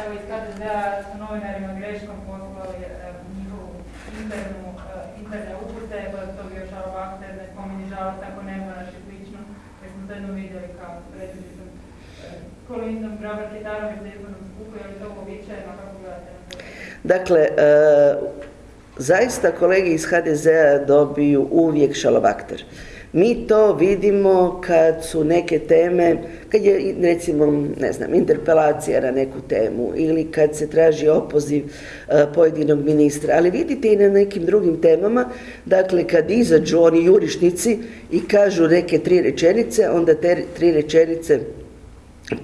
Evo iz HDZ-a su novinarima greškom poslali e, njihovu internu, e, interne upute, pa to bio šalobakter, ne spominje žalost ako ne moraš i slično, jer smo to jednom vidjeli kao predsjednicom Kolindom Grabar Kitarović za izbornom skupu, je li to uobičajeno, kako gledate? Dakle, zaista kolege iz HDZ-a dobiju uvijek šalobakter. Mi to vidimo kad su neke teme, kad je recimo, ne znam, interpelacija na neku temu ili kad se traži opoziv e, pojedinog ministra, ali vidite i na nekim drugim temama, dakle kad izađu oni jurišnici i kažu neke tri rečenice, onda te tri rečenice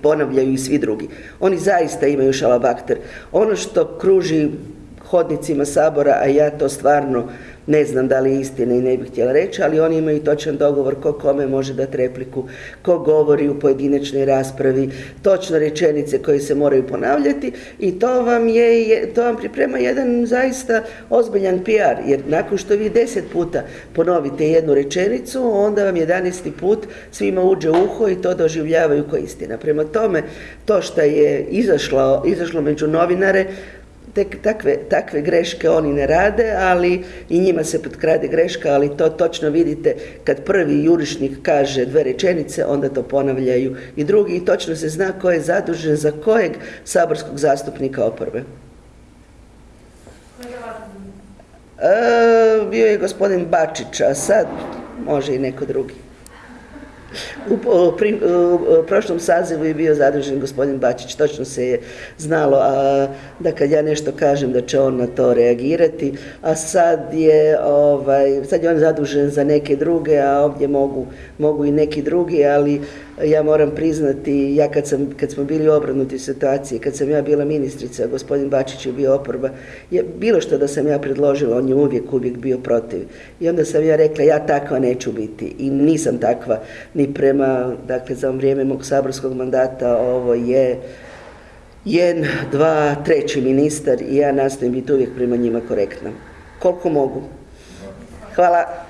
ponavljaju i svi drugi. Oni zaista imaju šalabakter. Ono što kruži hodnicima Sabora, a ja to stvarno ne znam da li je istina i ne bih htjela reći, ali oni imaju točan dogovor ko kome može dati repliku, ko govori u pojedinačnoj raspravi, točno rečenice koje se moraju ponavljati i to vam, je, to vam priprema jedan zaista ozbiljan PR, jer nakon što vi deset puta ponovite jednu rečenicu, onda vam jedanesti put svima uđe uho i to doživljavaju kao istina. Prema tome, to što je izašlo, izašlo među novinare, tek takve, takve greške oni ne rade, ali i njima se potkrade greška, ali to točno vidite kad prvi jurišnik kaže dve rečenice, onda to ponavljaju i drugi i točno se zna ko je zadužen za kojeg saborskog zastupnika oporbe. E, bio je gospodin Bačić, a sad može i neko drugi. U, prošlom sazivu je bio zadužen gospodin Bačić, točno se je znalo a, da kad ja nešto kažem da će on na to reagirati, a sad je, ovaj, sad je on zadužen za neke druge, a ovdje mogu, mogu i neki drugi, ali ja moram priznati, ja kad, sam, kad smo bili u situaciji, kad sam ja bila ministrica, gospodin Bačić je bio oporba, je, bilo što da sam ja predložila, on je uvijek, uvijek bio protiv. I onda sam ja rekla, ja takva neću biti i nisam takva ni prema, dakle za vrijeme mog saborskog mandata ovo je jedan, dva, treći ministar i ja nastojim biti uvijek prema njima korektna. Koliko mogu. Hvala.